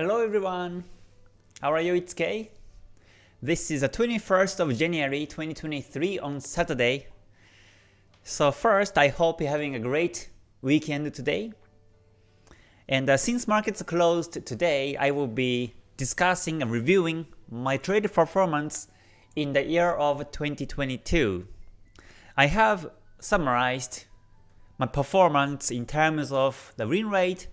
Hello everyone! How are you? It's Kay. This is the 21st of January 2023 on Saturday. So first, I hope you're having a great weekend today. And uh, since markets closed today, I will be discussing and reviewing my trade performance in the year of 2022. I have summarized my performance in terms of the win rate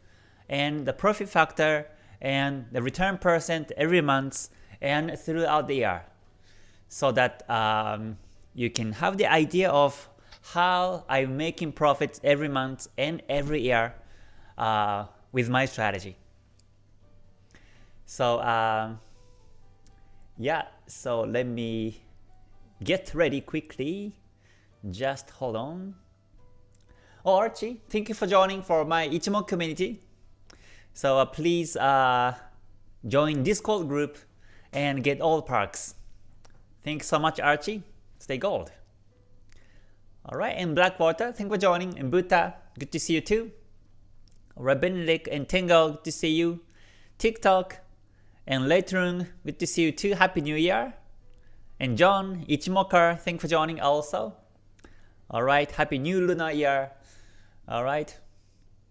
and the profit factor and the return percent every month and throughout the year so that um, you can have the idea of how I'm making profits every month and every year uh, with my strategy. So um, yeah, so let me get ready quickly. Just hold on. Oh, Archie, thank you for joining for my Ichimoku community. So uh, please uh, join Discord group and get all perks. Thanks so much, Archie. Stay gold. Alright, and Blackwater, thank for joining. And Buta, good to see you too. Rabenlik and Tengo, good to see you. TikTok and Leitrun, good to see you too. Happy New Year. And John, Ichimoker, thank for joining also. Alright, Happy New Lunar Year. Alright.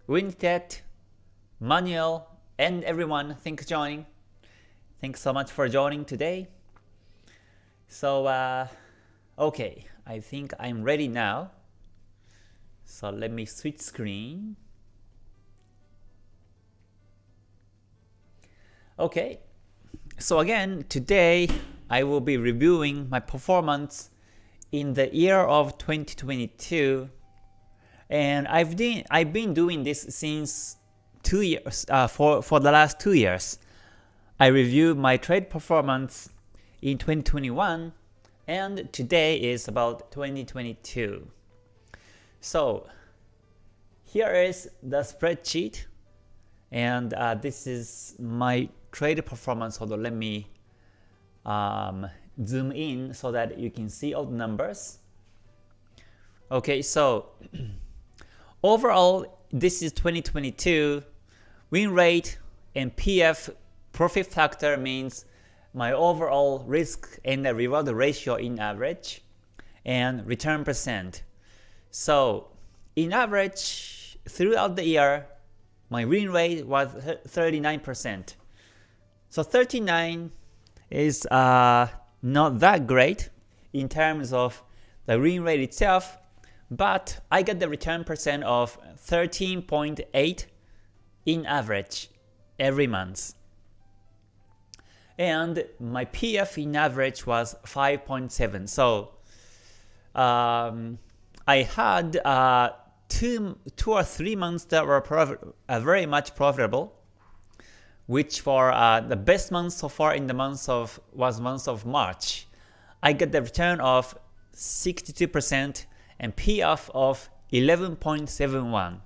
Wintet, Manuel, and everyone, thanks for joining. Thanks so much for joining today. So, uh, okay, I think I'm ready now. So let me switch screen. Okay, so again, today I will be reviewing my performance in the year of 2022 and I've I've been doing this since two years uh, for for the last two years. I reviewed my trade performance in 2021 and today is about 2022. So here is the spreadsheet and uh, this is my trade performance. On, let me um, zoom in so that you can see all the numbers. Okay, so overall this is 2022 win rate and PF profit factor means my overall risk and reward ratio in average and return percent. So in average throughout the year my win rate was 39%. So 39 is uh, not that great in terms of the win rate itself, but I got the return percent of 13.8 in average every month. And my PF in average was 5.7. So um, I had uh, two, two or three months that were uh, very much profitable, which for uh, the best month so far in the month of was month of March. I got the return of 62% and PF of 11.71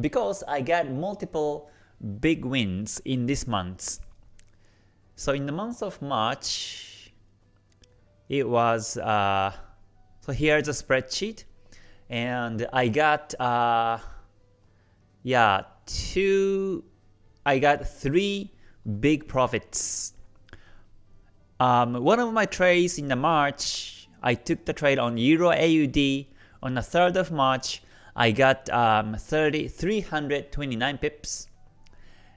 because I got multiple big wins in this month. So in the month of March, it was, uh, so here's a spreadsheet, and I got, uh, yeah, two, I got three big profits. Um, one of my trades in the March, I took the trade on Euro AUD on the 3rd of March, I got um, 30, 329 pips.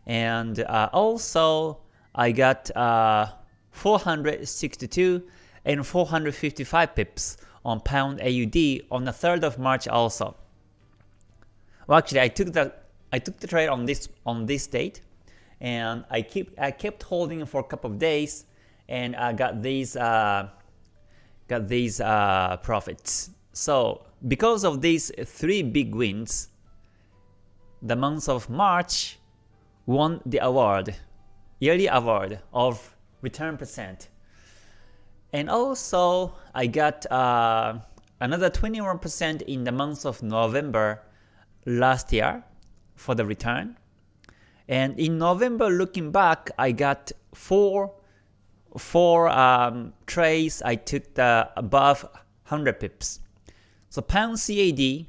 And uh, also, I got uh, 462 and 455 pips on pound AUD on the 3rd of March also. Well, actually, I took the I took the trade on this on this date, and I keep I kept holding for a couple of days, and I got these uh, got these uh, profits. So because of these three big wins, the month of March won the award, yearly award of return percent. And also, I got uh, another 21% in the month of November last year for the return. And in November, looking back, I got four four um, trades. I took the above 100 pips. So pound CAD,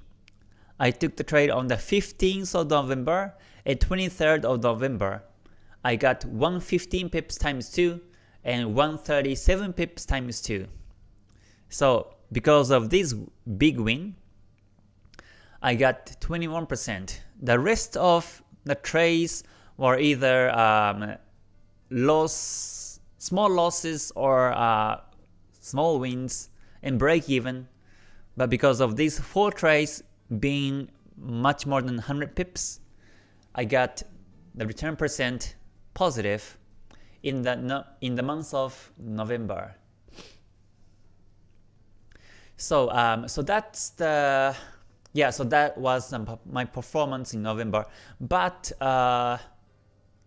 I took the trade on the 15th of November and 23rd of November. I got 115 pips times 2 and 137 pips times 2. So because of this big win, I got 21%. The rest of the trades were either um, loss, small losses or uh, small wins and break even. But because of these four trades being much more than 100 pips, I got the return percent positive in the no, in the month of November. So um, so that's the yeah so that was um, my performance in November. But uh,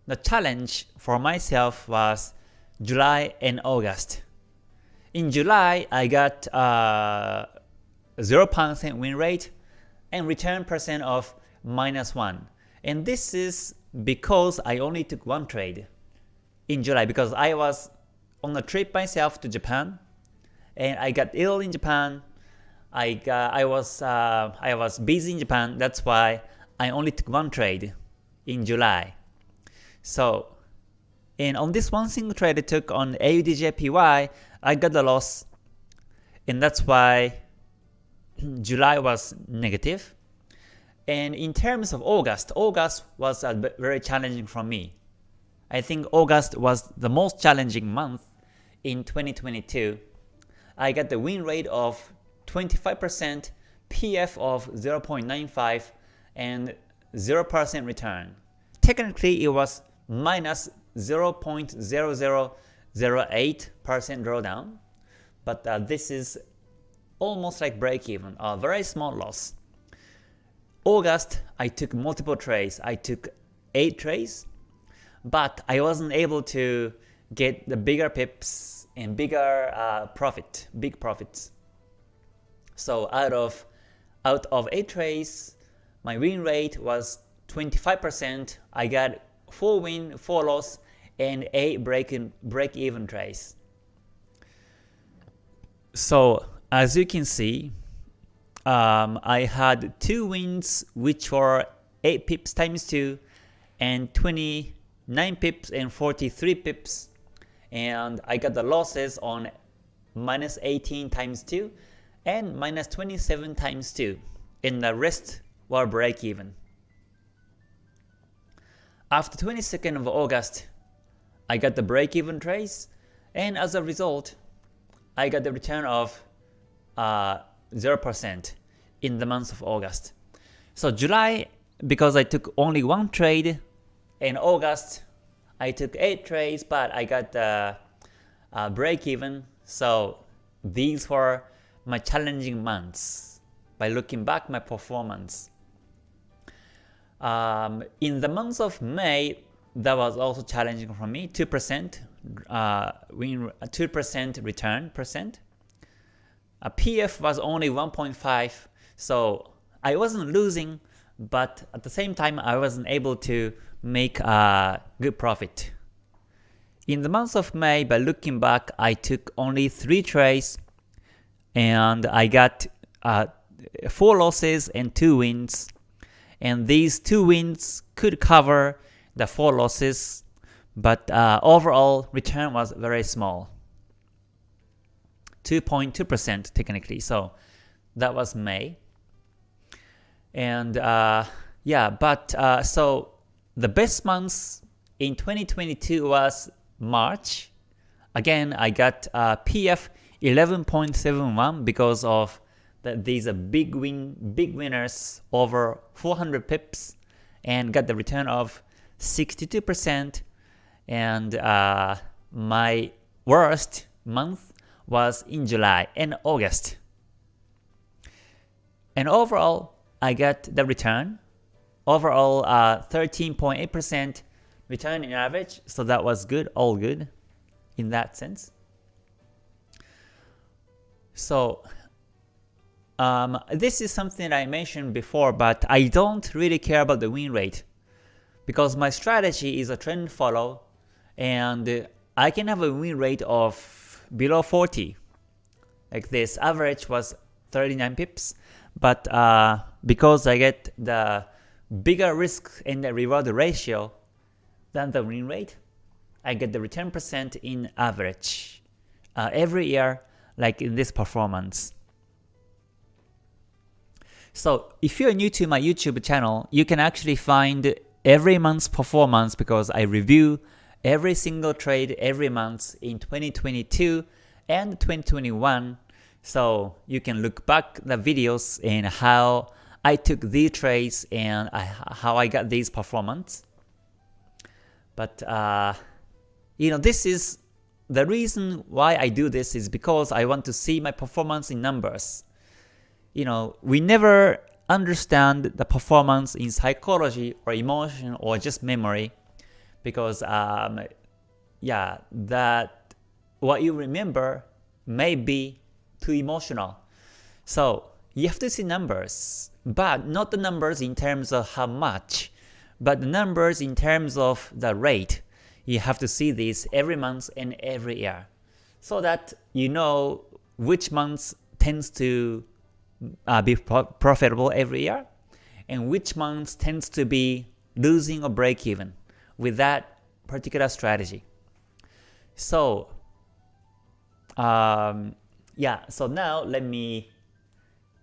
the challenge for myself was July and August. In July, I got uh, 0% win rate and return percent of minus 1. And this is because I only took one trade in July because I was on a trip myself to Japan and I got ill in Japan. I got, I was uh, I was busy in Japan. That's why I only took one trade in July. So, and on this one single trade I took on AUDJPY, I got a loss, and that's why July was negative. And in terms of August, August was very challenging for me. I think August was the most challenging month in 2022. I got the win rate of 25%, PF of 0.95, and 0% return. Technically, it was minus 0.0008% drawdown, but uh, this is almost like break even, a very small loss. August, I took multiple trades. I took 8 trades, but I wasn't able to get the bigger pips and bigger uh, profit, big profits. So out of out of 8 trades, my win rate was 25%. I got 4 win, 4 loss, and 8 break, in, break even trades. So as you can see, um, I had 2 wins which were 8 pips times 2 and 29 pips and 43 pips. And I got the losses on minus 18 times 2 and minus 27 times 2 and the rest were break even. After 22nd of August, I got the break-even trades, and as a result, I got the return of 0% uh, in the month of August. So July, because I took only one trade, in August, I took 8 trades, but I got uh, break-even, so these were my challenging months by looking back my performance. Um, in the month of May, that was also challenging for me. 2% uh, win, 2% return percent. A PF was only 1.5, so I wasn't losing, but at the same time I wasn't able to make a good profit. In the month of May, by looking back, I took only 3 trades and I got uh, 4 losses and 2 wins and these two wins could cover the four losses, but uh, overall return was very small. 2.2% technically, so that was May. And uh, yeah, but uh, so the best months in 2022 was March. Again, I got uh, PF 11.71 because of that these are big win big winners over 400 pips and got the return of 62% and uh, my worst month was in July and August. And overall, I got the return. Overall, 13.8% uh, return in average, so that was good, all good in that sense. So um, this is something I mentioned before, but I don't really care about the win rate because my strategy is a trend follow and I can have a win rate of below 40 like this average was 39 pips but uh, because I get the bigger risk and the reward ratio than the win rate, I get the return percent in average uh, every year like in this performance. So if you're new to my YouTube channel, you can actually find every month's performance because I review every single trade every month in 2022 and 2021. So you can look back the videos and how I took these trades and I, how I got these performance. But uh, you know, this is the reason why I do this is because I want to see my performance in numbers. You know, we never understand the performance in psychology or emotion or just memory because um, yeah, that what you remember may be too emotional. So you have to see numbers, but not the numbers in terms of how much, but the numbers in terms of the rate you have to see these every month and every year so that you know which month tends to uh, be pro profitable every year and which month tends to be losing or break even with that particular strategy. So um, yeah, so now let me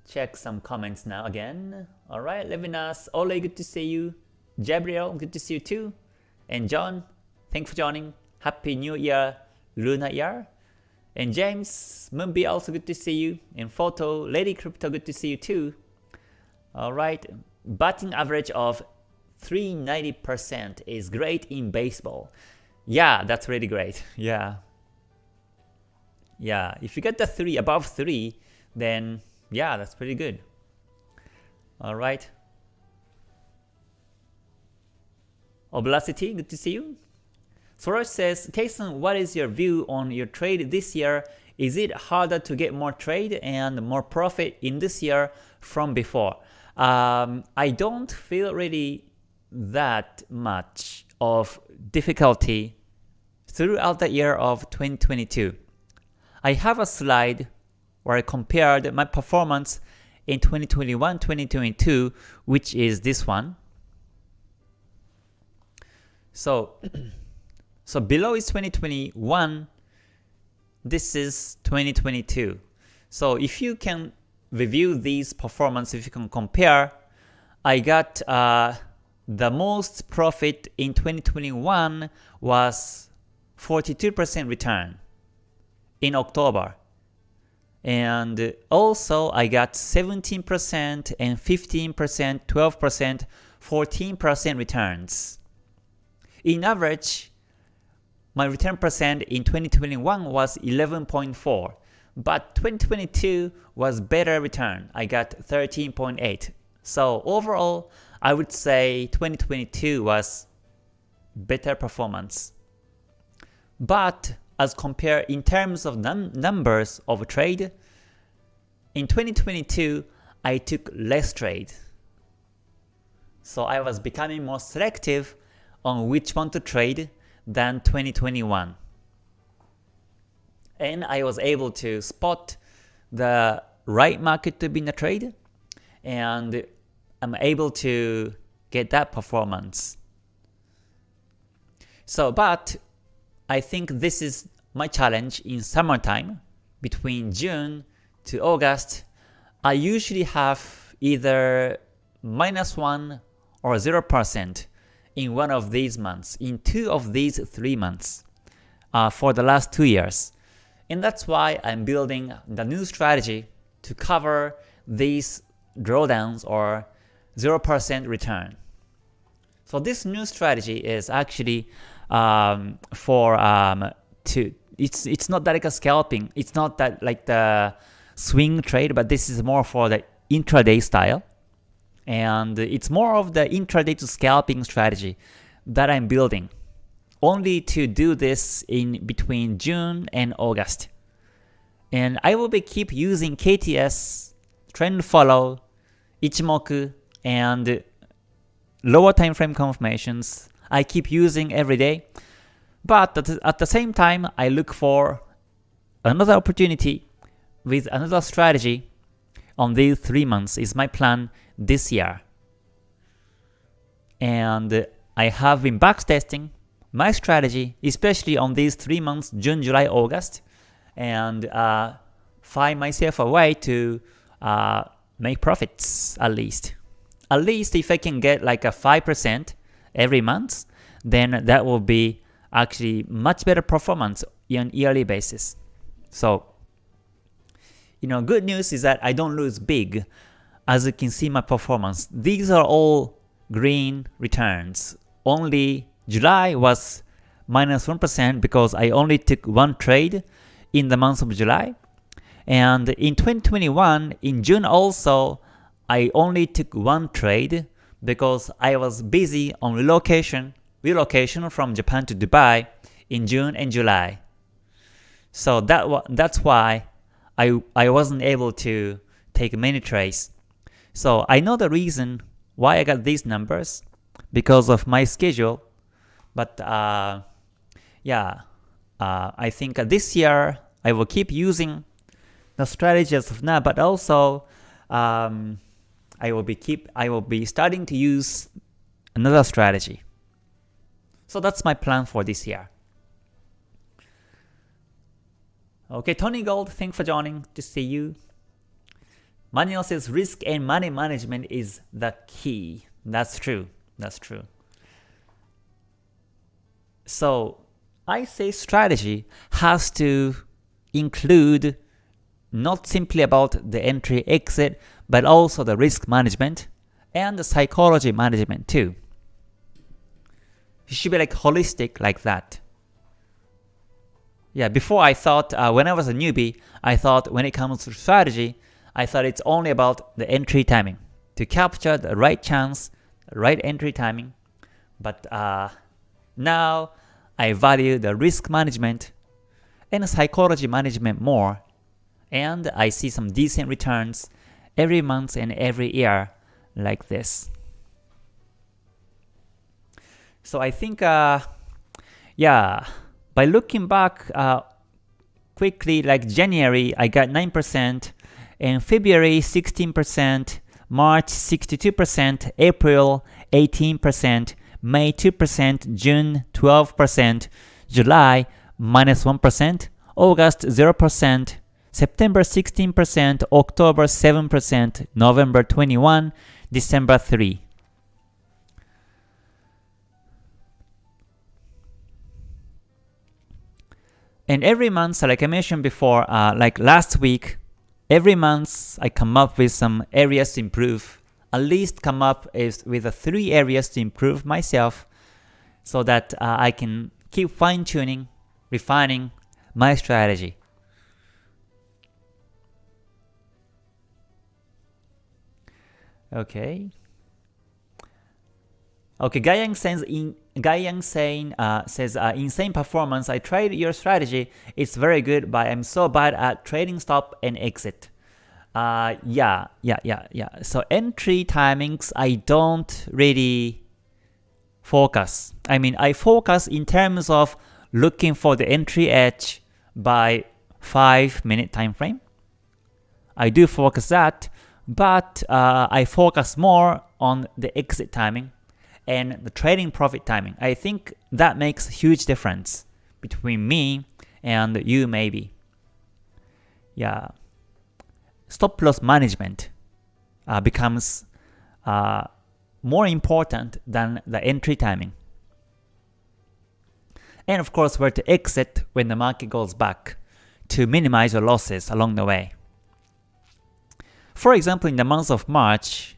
check some comments now again. Alright, Levinas, Ole, good to see you. Gabriel, good to see you too. And John, Thanks for joining. Happy New Year, Luna Year. And James, Moonbee, also good to see you. And Photo, Lady Crypto, good to see you too. Alright, batting average of 390% is great in baseball. Yeah, that's really great. Yeah. Yeah, if you get the 3 above 3, then yeah, that's pretty good. Alright. Oblasity, good to see you. Soros says, Kason, what is your view on your trade this year? Is it harder to get more trade and more profit in this year from before? Um, I don't feel really that much of difficulty throughout the year of 2022. I have a slide where I compared my performance in 2021-2022, which is this one. So So below is 2021, this is 2022. So if you can review these performance, if you can compare, I got uh, the most profit in 2021 was 42% return in October. And also I got 17% and 15%, 12%, 14% returns. In average, my return percent in 2021 was 11.4, but 2022 was better return. I got 13.8. So overall, I would say 2022 was better performance. But as compared in terms of num numbers of trade, in 2022, I took less trade. So I was becoming more selective on which one to trade than 2021. And I was able to spot the right market to be in a trade and I'm able to get that performance. So, but I think this is my challenge in summertime between June to August. I usually have either minus 1 or 0% in one of these months, in two of these three months uh, for the last two years. And that's why I'm building the new strategy to cover these drawdowns or 0% return. So this new strategy is actually um, for um, to it's it's not that like a scalping. It's not that like the swing trade, but this is more for the intraday style and it's more of the intraday to scalping strategy that I'm building only to do this in between June and August. And I will be keep using KTS, trend follow, Ichimoku, and lower time frame confirmations. I keep using every day. But at the same time, I look for another opportunity with another strategy on these three months is my plan this year. And I have been backtesting my strategy, especially on these three months, June, July, August, and uh, find myself a way to uh, make profits at least. At least if I can get like a 5% every month, then that will be actually much better performance on yearly basis. So, you know, good news is that I don't lose big. As you can see my performance, these are all green returns. Only July was minus 1 because I only took one trade in the month of July. And in 2021, in June also, I only took one trade because I was busy on relocation, relocation from Japan to Dubai in June and July. So that that's why I I wasn't able to take many trades. So I know the reason why I got these numbers because of my schedule. But uh, yeah, uh, I think this year I will keep using the strategies of now, but also um, I will be keep I will be starting to use another strategy. So that's my plan for this year. Okay, Tony Gold, thanks for joining. To see you. Manuel says risk and money management is the key. That's true. That's true. So I say strategy has to include not simply about the entry exit, but also the risk management and the psychology management too. It should be like holistic like that. Yeah, before I thought, uh, when I was a newbie, I thought when it comes to strategy, I thought it's only about the entry timing. To capture the right chance, right entry timing. But uh, now I value the risk management and psychology management more. And I see some decent returns every month and every year like this. So I think, uh, yeah, by looking back uh, quickly, like January, I got 9%, in February 16%, March 62%, April 18%, May 2%, June 12%, July minus 1, August 0%, September 16%, October 7%, November 21, December 3. And every month, like I mentioned before, uh, like last week, every month I come up with some areas to improve. At least come up is with the three areas to improve myself so that uh, I can keep fine-tuning, refining my strategy. Okay. Okay, Guyang says in Guyang saying uh, says uh, insane performance. I tried your strategy. It's very good, but I'm so bad at trailing stop and exit. Uh, yeah, yeah, yeah, yeah. So entry timings, I don't really focus. I mean, I focus in terms of looking for the entry edge by 5 minute time frame. I do focus that, but uh, I focus more on the exit timing and the trading profit timing. I think that makes a huge difference between me and you maybe. Yeah. Stop loss management uh, becomes uh, more important than the entry timing. And of course, where to exit when the market goes back to minimize your losses along the way. For example, in the month of March,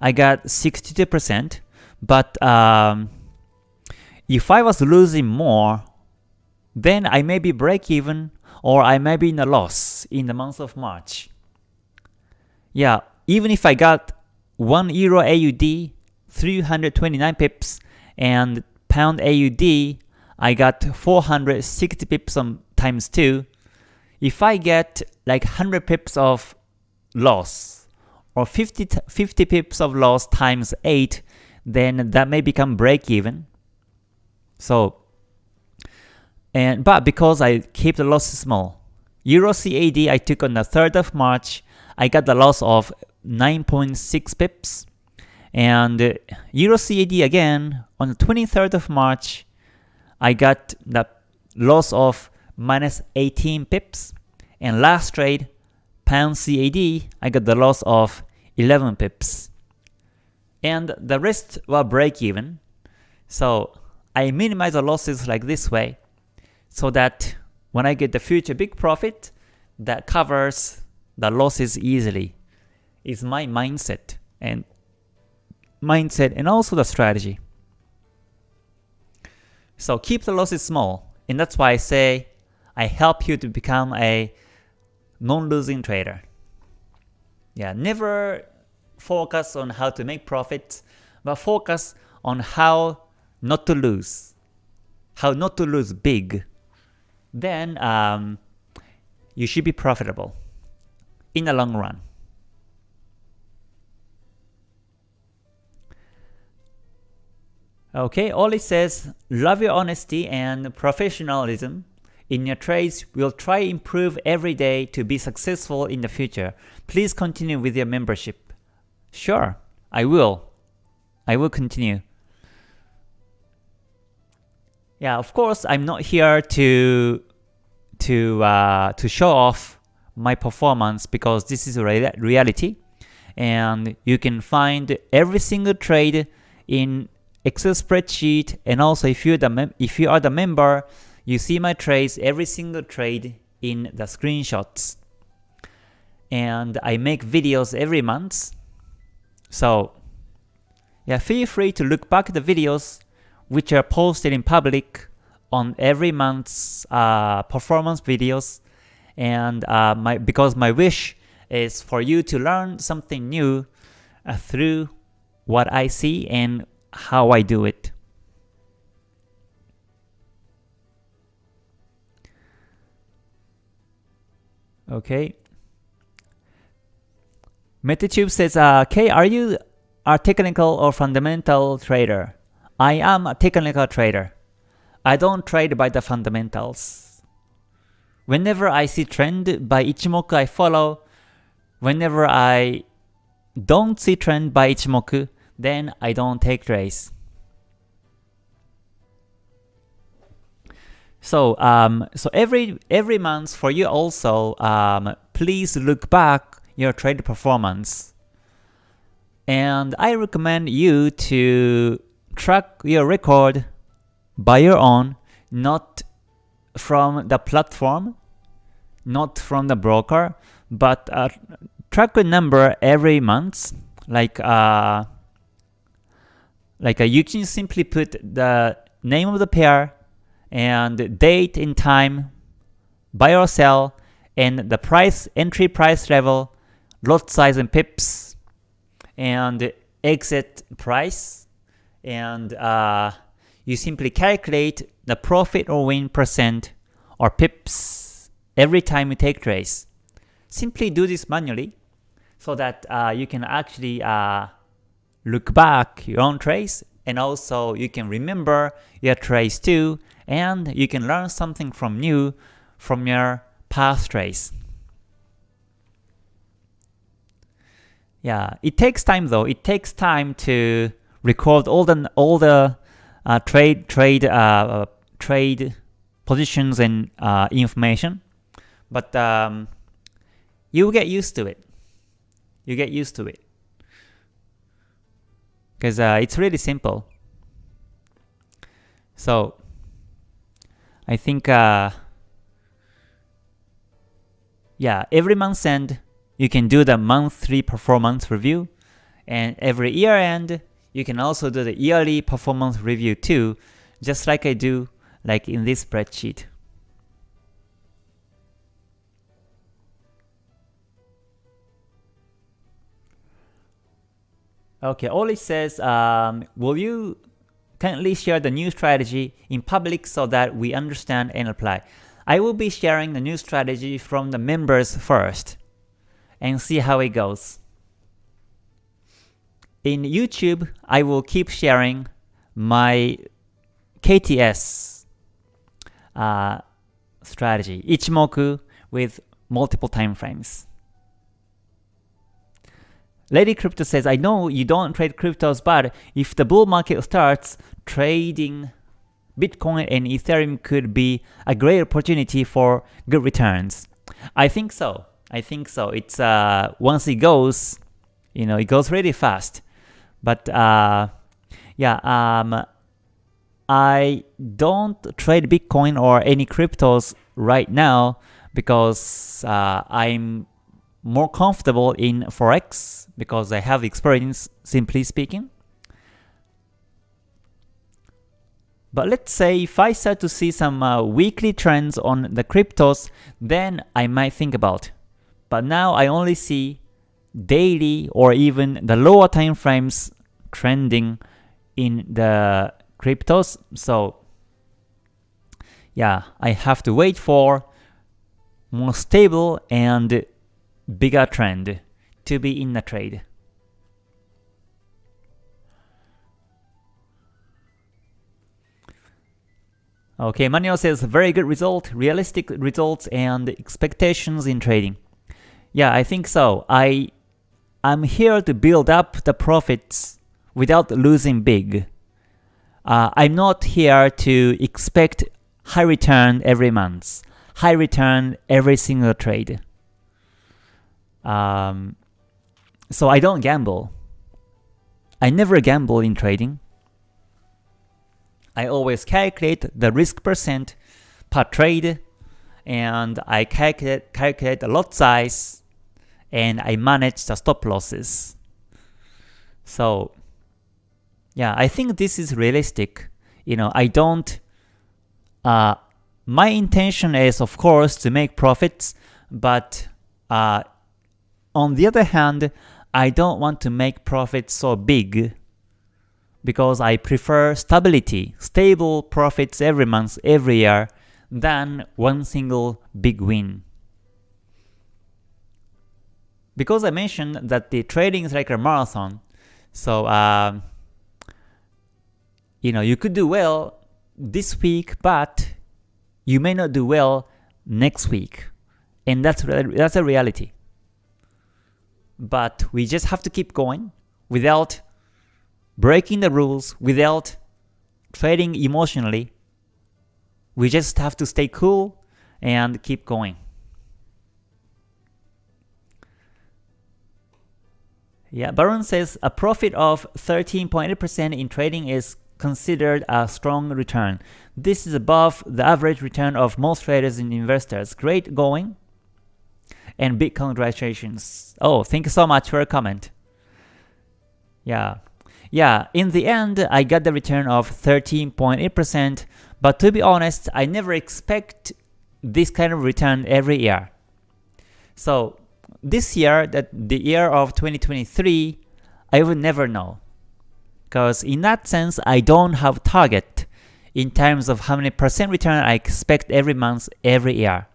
I got 62%, but um, if I was losing more, then I may be break even or I may be in a loss in the month of March. Yeah, even if I got 1 Euro AUD, 329 pips, and Pound AUD, I got 460 pips on times 2. If I get like 100 pips of loss or 50, 50 pips of loss times 8, then that may become break even. So, and but because I keep the loss small, Euro CAD I took on the 3rd of March, I got the loss of 9.6 pips. And uh, Euro CAD again on the 23rd of March, I got the loss of minus 18 pips. And last trade, pound CAD, I got the loss of 11 pips. And the rest were break even. So I minimize the losses like this way so that when I get the future big profit, that covers the losses easily. Is my mindset and mindset and also the strategy. So keep the losses small, and that's why I say I help you to become a non-losing trader. Yeah, never focus on how to make profits, but focus on how not to lose, how not to lose big. Then um, you should be profitable in the long run. Okay, Oli says, love your honesty and professionalism in your trades. We'll try improve every day to be successful in the future. Please continue with your membership. Sure, I will. I will continue. Yeah, of course, I'm not here to to uh, to show off my performance because this is a reality, and you can find every single trade in Excel spreadsheet, and also if you the if you are the member, you see my trades, every single trade in the screenshots. And I make videos every month. So yeah, feel free to look back at the videos which are posted in public on every month's uh, performance videos. And uh, my because my wish is for you to learn something new uh, through what I see and how I do it. Okay. Metatube says, uh, are you a technical or fundamental trader? I am a technical trader. I don't trade by the fundamentals. Whenever I see trend by Ichimoku I follow, whenever I don't see trend by Ichimoku, then I don't take trades. So um, so every every month for you also, um, please look back your trade performance. And I recommend you to track your record by your own, not from the platform, not from the broker, but uh, track a number every month, like uh, like uh, you can simply put the name of the pair and date and time, buy or sell, and the price, entry price level, lot size and pips, and exit price, and uh, you simply calculate the profit or win percent or pips every time you take trades. Simply do this manually so that uh, you can actually uh, look back your own trades and also you can remember your trades too and you can learn something from new from your past trades. Yeah, it takes time though. It takes time to record all the all the uh, trade trade uh, trade positions and uh, information, but um, you get used to it. You get used to it because uh, it's really simple. So I think uh, yeah, every month end you can do the monthly performance review, and every year end you can also do the yearly performance review too, just like I do like in this spreadsheet. Okay, Oli says, um, will you kindly share the new strategy in public so that we understand and apply? I will be sharing the new strategy from the members first and see how it goes. In YouTube, I will keep sharing my KTS uh, strategy, Ichimoku with multiple time frames. Lady Crypto says, I know you don't trade cryptos, but if the bull market starts, trading Bitcoin and Ethereum could be a great opportunity for good returns. I think so. I think so. It's uh, once it goes, you know, it goes really fast. But uh, yeah, um, I don't trade Bitcoin or any cryptos right now because uh, I'm more comfortable in Forex because I have experience, simply speaking. But let's say if I start to see some uh, weekly trends on the cryptos, then I might think about. But now I only see daily or even the lower time frames trending in the cryptos. So yeah, I have to wait for more stable and bigger trend to be in the trade. Okay, Manuel says very good result, realistic results and expectations in trading. Yeah, I think so. I I'm here to build up the profits without losing big. Uh, I'm not here to expect high return every month, high return every single trade. Um, so I don't gamble. I never gamble in trading. I always calculate the risk percent per trade and I calculate, calculate the lot size and I manage the stop losses. So yeah, I think this is realistic. You know, I don't, uh, my intention is of course to make profits, but uh, on the other hand, I don't want to make profits so big because I prefer stability, stable profits every month, every year, than one single big win. Because I mentioned that the trading is like a marathon, so uh, you know you could do well this week, but you may not do well next week, and that's that's a reality. But we just have to keep going without breaking the rules without trading emotionally. We just have to stay cool and keep going. Yeah, Baron says a profit of 13.8% in trading is considered a strong return. This is above the average return of most traders and investors. Great going and big congratulations. Oh, thank you so much for a comment. Yeah, yeah, in the end, I got the return of 13.8%, but to be honest, I never expect this kind of return every year. So this year, that the year of 2023, I would never know. Because in that sense, I don't have target in terms of how many percent return I expect every month, every year.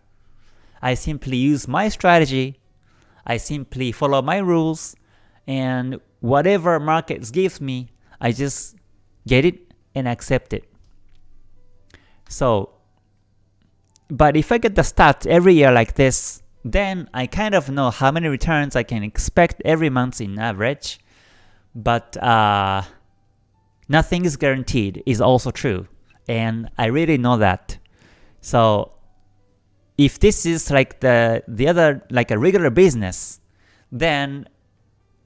I simply use my strategy, I simply follow my rules, and whatever markets gives me, I just get it and accept it. So, but if I get the stats every year like this, then I kind of know how many returns I can expect every month in average. But uh, nothing is guaranteed is also true, and I really know that. So if this is like the the other like a regular business, then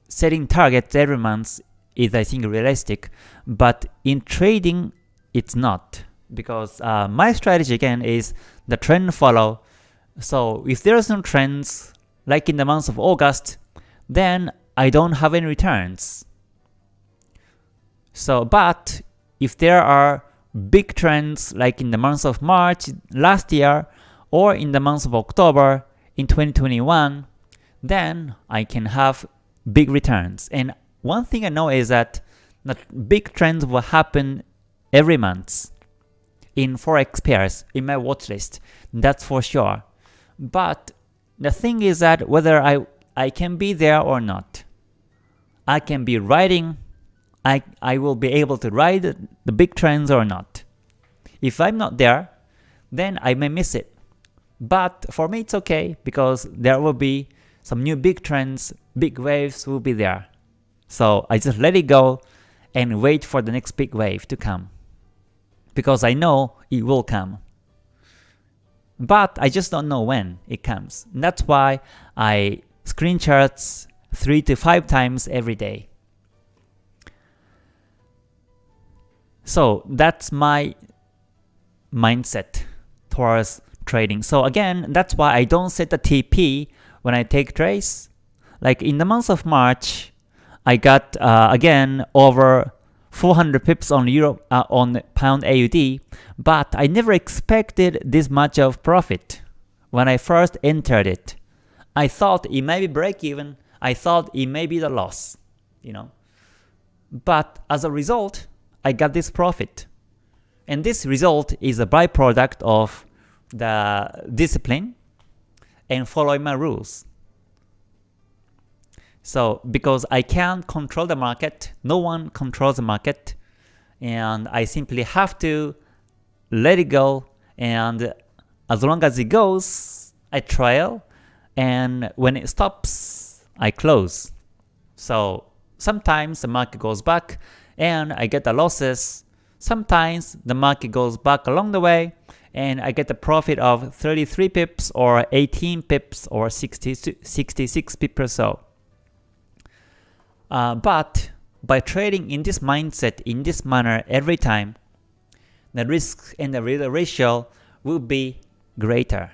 setting targets every month is I think realistic, but in trading it's not because uh, my strategy again is the trend follow. So if there are some trends like in the month of August, then I don't have any returns. So but if there are big trends like in the month of March last year or in the month of October in 2021, then I can have big returns. And one thing I know is that the big trends will happen every month in forex pairs in my watch list. That's for sure. But the thing is that whether I I can be there or not. I can be riding I I will be able to ride the big trends or not. If I'm not there, then I may miss it. But for me it's okay because there will be some new big trends, big waves will be there. So I just let it go and wait for the next big wave to come. because I know it will come. But I just don't know when it comes. And that's why I screen charts 3 to 5 times every day. So that's my mindset towards trading. So again, that's why I don't set the TP when I take trades. Like in the month of March, I got uh, again over 400 pips on euro uh, on pound AUD, but I never expected this much of profit when I first entered it. I thought it may be break even. I thought it may be the loss, you know. But as a result, I got this profit. And this result is a byproduct of the discipline and following my rules. So because I can't control the market, no one controls the market, and I simply have to let it go, and as long as it goes, I trail, and when it stops, I close. So sometimes the market goes back, and I get the losses. Sometimes the market goes back along the way, and I get the profit of 33 pips or 18 pips or 60, 66 pips or so. Uh, but by trading in this mindset, in this manner every time, the risk and the ratio will be greater.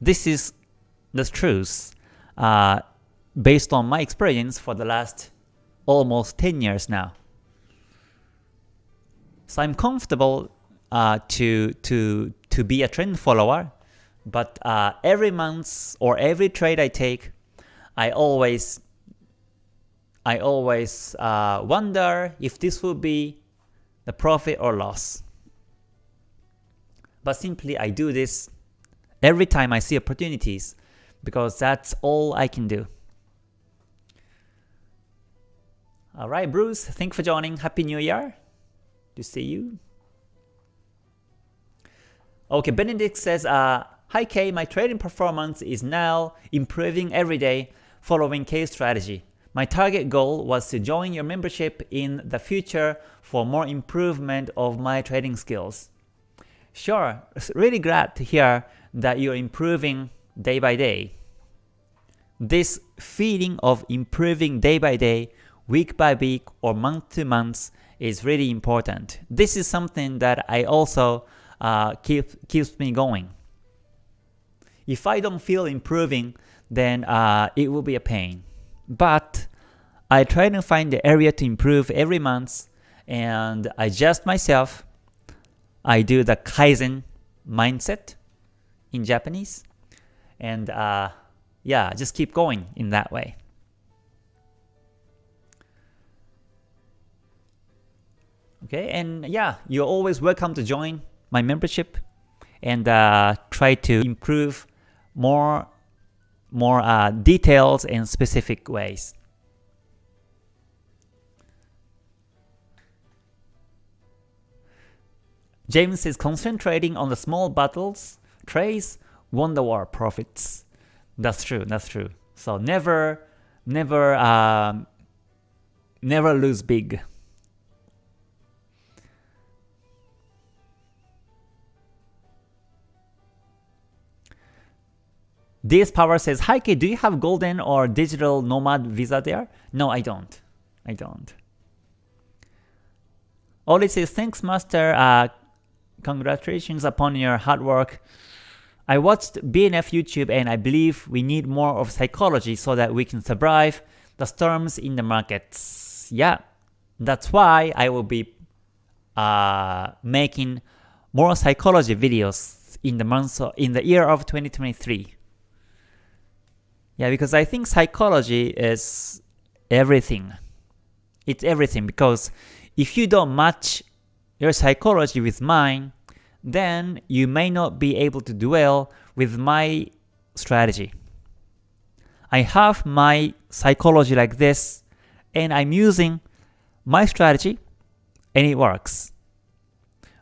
This is the truth uh, based on my experience for the last almost 10 years now. So I'm comfortable uh, to, to, to be a trend follower, but uh, every month or every trade I take, I always I always uh, wonder if this will be the profit or loss. But simply I do this every time I see opportunities because that's all I can do. Alright Bruce, thanks for joining. Happy New Year to see you. Okay, Benedict says, uh, Hi K, my trading performance is now improving every day following K strategy. My target goal was to join your membership in the future for more improvement of my trading skills. Sure, really glad to hear that you're improving day by day. This feeling of improving day by day, week by week, or month to month is really important. This is something that I also uh, keep, keeps me going. If I don't feel improving, then uh, it will be a pain but I try to find the area to improve every month and adjust myself. I do the Kaizen mindset in Japanese and uh, yeah, just keep going in that way. Okay, and yeah, you're always welcome to join my membership and uh, try to improve more more uh, details and specific ways. James is concentrating on the small battles, trades, wonder war profits. That's true, that's true. So never, never, um, never lose big. DS Power says, Hi do you have golden or digital nomad visa there? No, I don't. I don't. Oli says, thanks master, uh, congratulations upon your hard work. I watched BNF YouTube and I believe we need more of psychology so that we can survive the storms in the markets. Yeah, that's why I will be uh, making more psychology videos in the month in the year of 2023. Yeah, because I think psychology is everything. It's everything because if you don't match your psychology with mine, then you may not be able to dwell with my strategy. I have my psychology like this, and I'm using my strategy, and it works.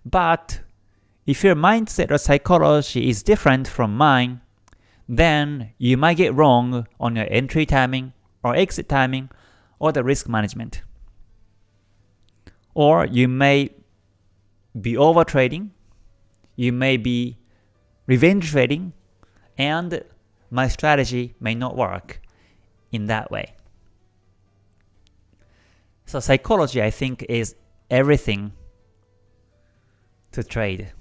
But if your mindset or psychology is different from mine, then you might get wrong on your entry timing or exit timing or the risk management. Or you may be over trading, you may be revenge trading, and my strategy may not work in that way. So psychology, I think, is everything to trade.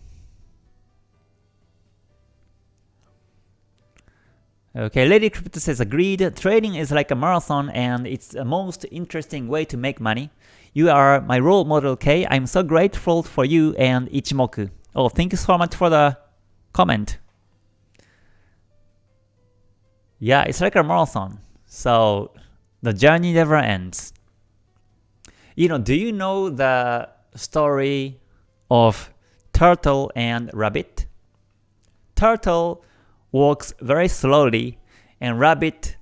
Okay, Lady Crypto says agreed. Trading is like a marathon and it's the most interesting way to make money. You are my role model, K. I'm so grateful for you and Ichimoku. Oh, thank you so much for the comment. Yeah, it's like a marathon. So the journey never ends. You know, do you know the story of turtle and rabbit? Turtle walks very slowly and rabbit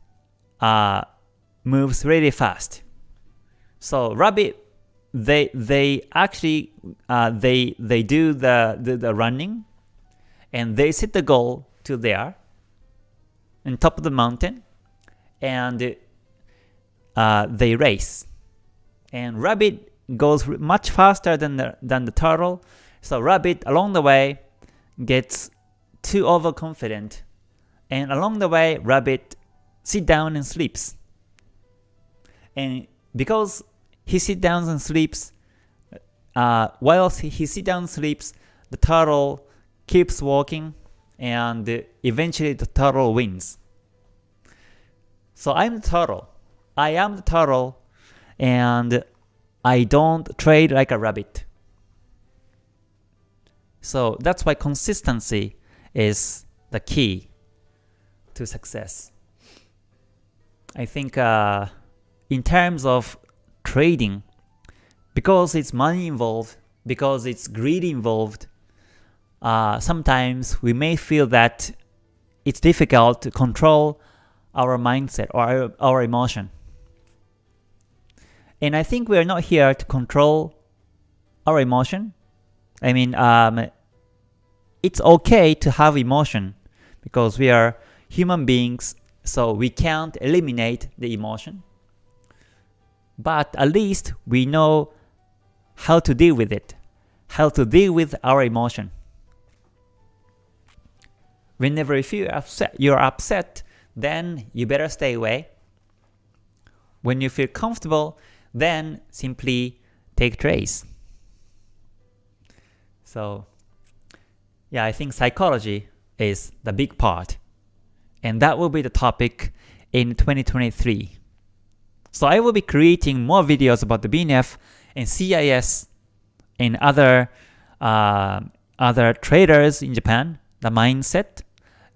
uh, moves really fast. So rabbit they they actually uh, they they do the, the, the running and they set the goal to there on top of the mountain and uh, they race and rabbit goes much faster than the, than the turtle so rabbit along the way gets too overconfident. And along the way rabbit sit down and sleeps. And because he sit down and sleeps uh, while he sit down and sleeps the turtle keeps walking and eventually the turtle wins. So I'm the turtle. I am the turtle and I don't trade like a rabbit. So that's why consistency is the key to success. I think uh, in terms of trading, because it's money involved, because it's greed involved, uh, sometimes we may feel that it's difficult to control our mindset or our, emotion. And I think we are not here to control our emotion. I mean, um, it's okay to have emotion because we are human beings, so we can't eliminate the emotion. But at least we know how to deal with it, how to deal with our emotion. Whenever you feel upset, you're upset, then you better stay away. When you feel comfortable, then simply take trades. So yeah, I think psychology is the big part. And that will be the topic in 2023. So I will be creating more videos about the BNF and CIS and other uh, other traders in Japan, the mindset,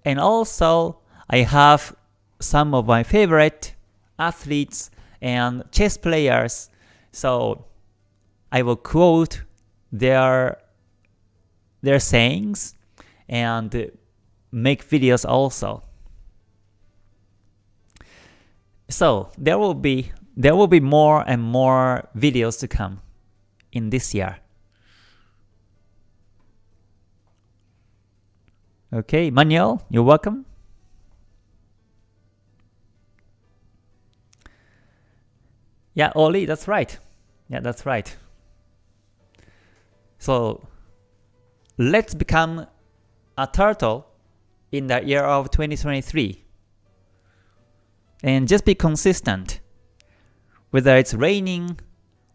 and also I have some of my favorite athletes and chess players. So I will quote their their sayings and make videos also. So there will be there will be more and more videos to come in this year. Okay, Manuel, you're welcome. Yeah, Oli, that's right. Yeah, that's right. So let's become a turtle in the year of 2023. And just be consistent. Whether it's raining,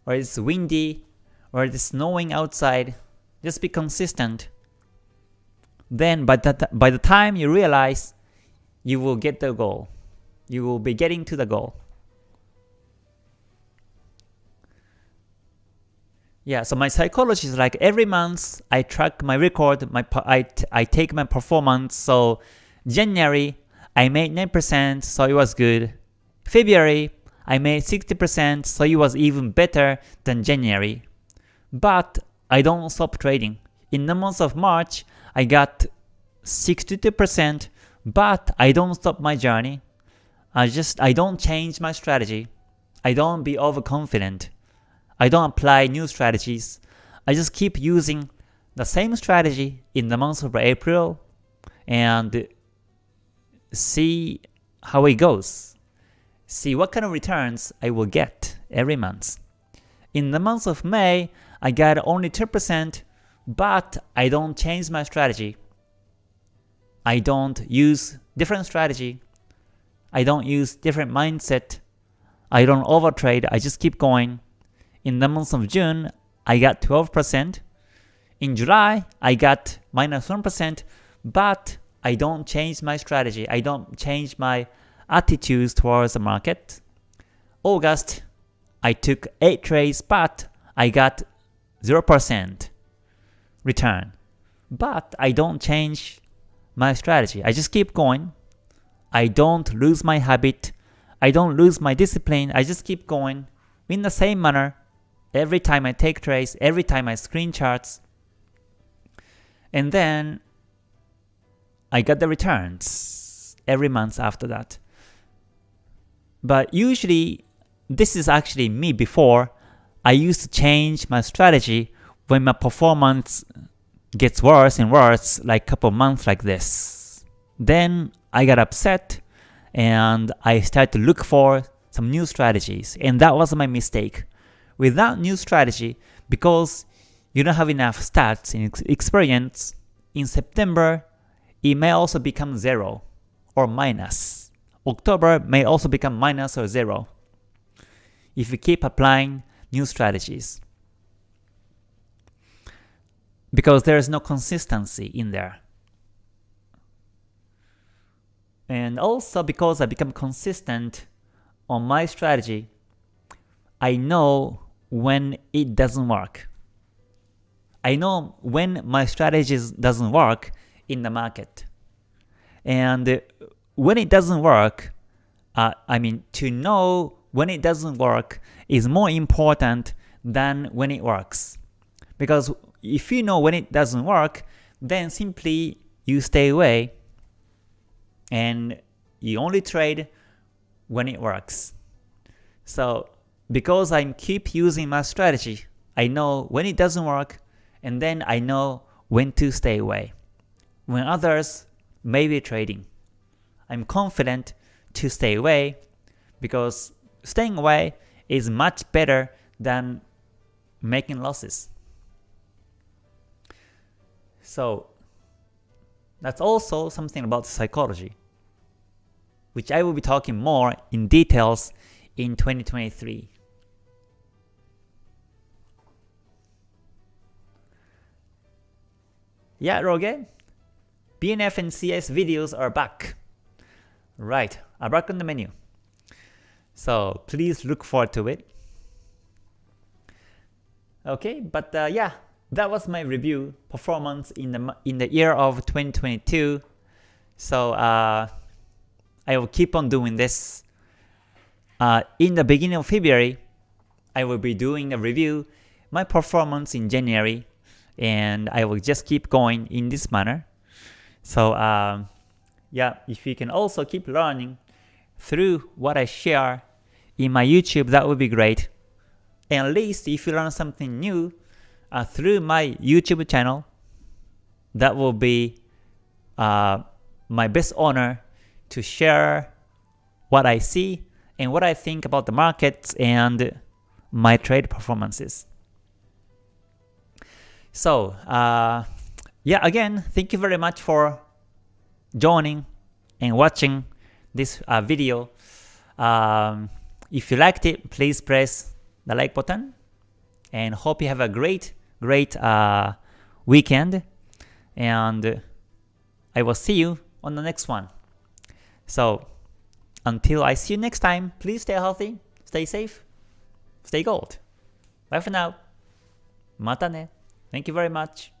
or it's windy, or it's snowing outside, just be consistent. Then by the, by the time you realize, you will get the goal. You will be getting to the goal. Yeah, so my psychology is like every month I track my record, my I, I take my performance. So January I made 9%, so it was good. February I made 60%, so it was even better than January. But I don't stop trading. In the month of March, I got 62%, but I don't stop my journey. I just I don't change my strategy. I don't be overconfident. I don't apply new strategies. I just keep using the same strategy in the month of April and see how it goes. See what kind of returns I will get every month. In the month of May, I got only 2%, but I don't change my strategy. I don't use different strategy. I don't use different mindset. I don't overtrade. I just keep going. In the month of June, I got 12%. In July, I got minus 1, but I don't change my strategy. I don't change my attitudes towards the market. August, I took 8 trades, but I got 0% return. But I don't change my strategy. I just keep going. I don't lose my habit. I don't lose my discipline. I just keep going in the same manner every time I take trades, every time I screen charts. And then I got the returns every month after that. But usually, this is actually me before. I used to change my strategy when my performance gets worse and worse, like couple months like this. Then I got upset and I started to look for some new strategies. And that was my mistake. Without new strategy, because you don't have enough stats and experience, in September, it may also become 0 or minus. October may also become minus or 0 if you keep applying new strategies. Because there is no consistency in there. And also because I become consistent on my strategy, I know when it doesn't work. I know when my strategy doesn't work in the market. And when it doesn't work, uh, I mean, to know when it doesn't work is more important than when it works. Because if you know when it doesn't work, then simply you stay away and you only trade when it works. So because I keep using my strategy, I know when it doesn't work, and then I know when to stay away. When others may be trading, I'm confident to stay away because staying away is much better than making losses. So that's also something about psychology, which I will be talking more in details in 2023. Yeah, Roge, BNF and CIS videos are back. Right, are back on the menu. So please look forward to it. Okay, but uh, yeah, that was my review performance in the in the year of 2022. So uh, I will keep on doing this. Uh, in the beginning of February, I will be doing a review my performance in January, and I will just keep going in this manner. So um, yeah, if you can also keep learning through what I share in my YouTube, that would be great. And at least if you learn something new uh, through my YouTube channel, that will be uh, my best honor to share what I see and what I think about the markets and my trade performances. So, uh, yeah, again, thank you very much for joining and watching this uh, video. Um, if you liked it, please press the like button and hope you have a great, great uh, weekend and I will see you on the next one. So until I see you next time, please stay healthy, stay safe, stay gold. Bye for now. Mata ne. Thank you very much.